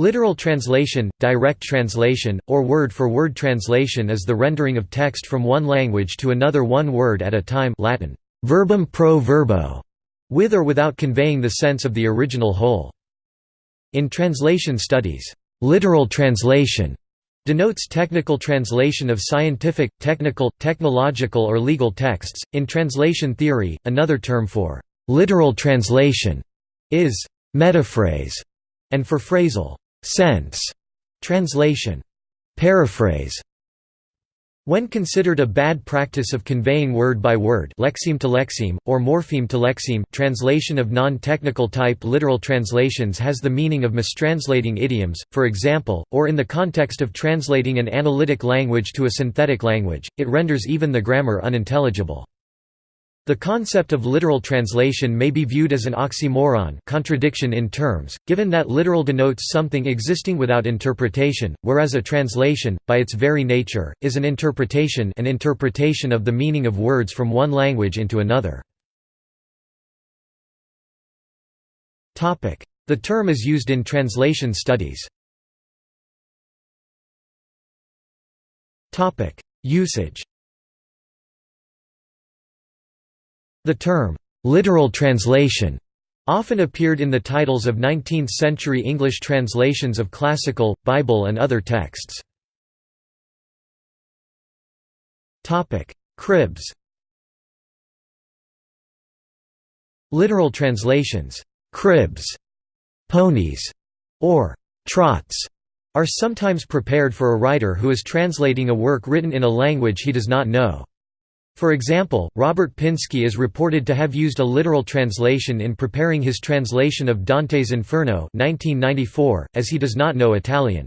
Literal translation, direct translation, or word-for-word translation is the rendering of text from one language to another one word at a time Latin, verbum pro verbo, with or without conveying the sense of the original whole. In translation studies, literal translation denotes technical translation of scientific, technical, technological or legal texts. In translation theory, another term for literal translation is metaphrase, and for phrasal sense translation paraphrase when considered a bad practice of conveying word by word lexeme to lexeme, or morpheme to lexeme translation of non-technical type literal translations has the meaning of mistranslating idioms, for example, or in the context of translating an analytic language to a synthetic language, it renders even the grammar unintelligible. The concept of literal translation may be viewed as an oxymoron contradiction in terms, given that literal denotes something existing without interpretation, whereas a translation, by its very nature, is an interpretation an interpretation of the meaning of words from one language into another. The term is used in translation studies. Usage The term, "'literal translation' often appeared in the titles of 19th-century English translations of classical, Bible and other texts. Cribs Literal translations, "'cribs", "'ponies", or "'trots' are sometimes prepared for a writer who is translating a work written in a language he does not know. For example, Robert Pinsky is reported to have used a literal translation in preparing his translation of Dante's Inferno 1994, as he does not know Italian.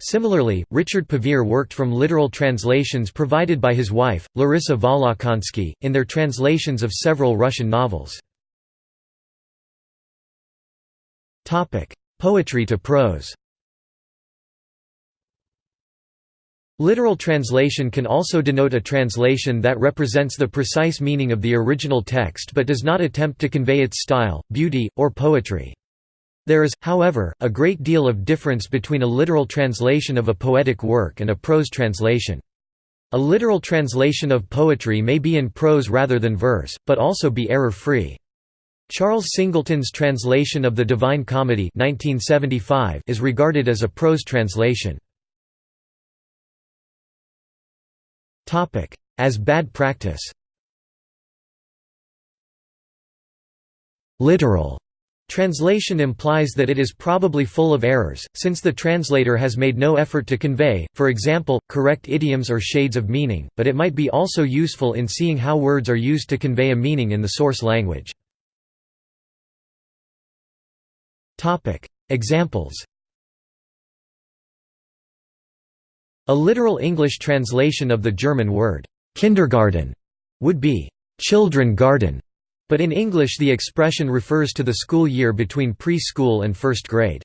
Similarly, Richard Pevear worked from literal translations provided by his wife, Larissa Volokhonsky, in their translations of several Russian novels. Poetry to prose Literal translation can also denote a translation that represents the precise meaning of the original text but does not attempt to convey its style, beauty, or poetry. There is, however, a great deal of difference between a literal translation of a poetic work and a prose translation. A literal translation of poetry may be in prose rather than verse, but also be error-free. Charles Singleton's translation of the Divine Comedy 1975 is regarded as a prose translation. As bad practice. Literal. Translation implies that it is probably full of errors, since the translator has made no effort to convey, for example, correct idioms or shades of meaning, but it might be also useful in seeing how words are used to convey a meaning in the source language. Examples A literal English translation of the German word, kindergarten, would be, children garden, but in English the expression refers to the school year between preschool and first grade.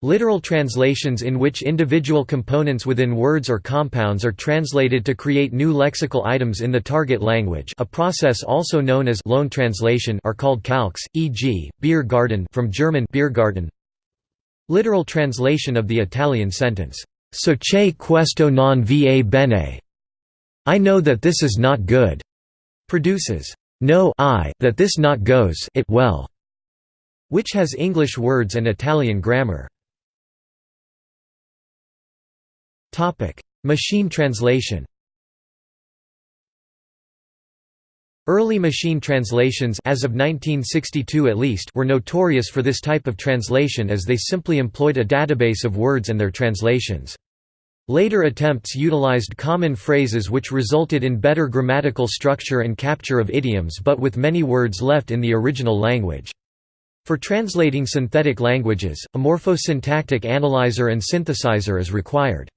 Literal translations in which individual components within words or compounds are translated to create new lexical items in the target language a process also known as loan translation are called calques, e.g., beer garden from German Biergarten. Literal translation of the Italian sentence, So che questo non va bene. I know that this is not good. Produces no I that this not goes it well, which has English words and Italian grammar. Topic: Machine translation. Early machine translations as of 1962 at least were notorious for this type of translation as they simply employed a database of words and their translations. Later attempts utilized common phrases which resulted in better grammatical structure and capture of idioms but with many words left in the original language. For translating synthetic languages, a morphosyntactic analyzer and synthesizer is required.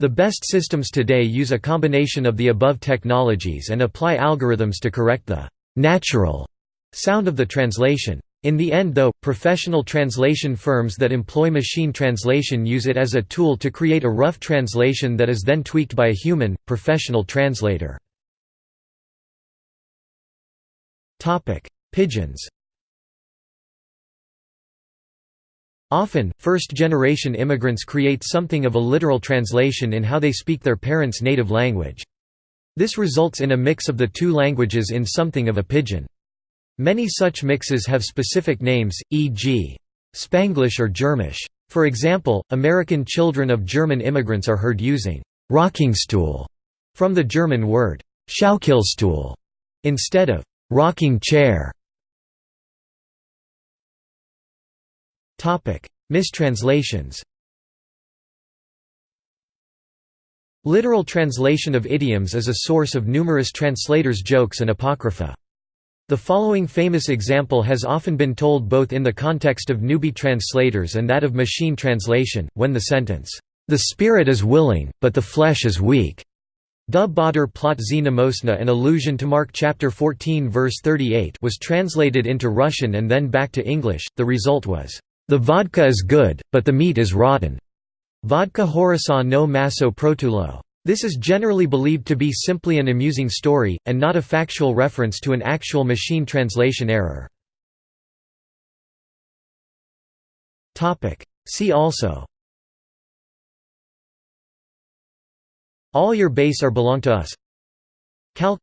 The best systems today use a combination of the above technologies and apply algorithms to correct the «natural» sound of the translation. In the end though, professional translation firms that employ machine translation use it as a tool to create a rough translation that is then tweaked by a human, professional translator. Pidgins Often, first-generation immigrants create something of a literal translation in how they speak their parents' native language. This results in a mix of the two languages in something of a pidgin. Many such mixes have specific names, e.g. Spanglish or Germish. For example, American children of German immigrants are heard using «rockingstool» from the German word «Schaukelstuhl» instead of «rocking chair». Mistranslations Literal translation of idioms is a source of numerous translators' jokes and apocrypha. The following famous example has often been told both in the context of newbie translators and that of machine translation, when the sentence, "'The spirit is willing, but the flesh is weak' an allusion to Mark chapter 14 verse 38 was translated into Russian and then back to English, the result was, "'The vodka is good, but the meat is rotten' Vodka horasa no maso protulo. This is generally believed to be simply an amusing story, and not a factual reference to an actual machine translation error. See also. All your base are belong to us. Calque.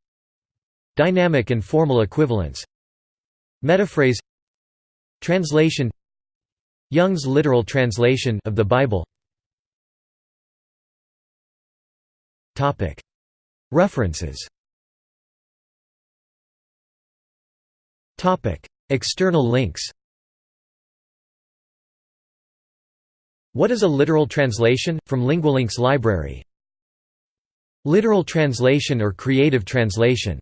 Dynamic and formal equivalence. Metaphrase. Translation. Young's literal translation of the Bible References. External links. What is a literal translation? From Lingualinks library. Literal translation or creative translation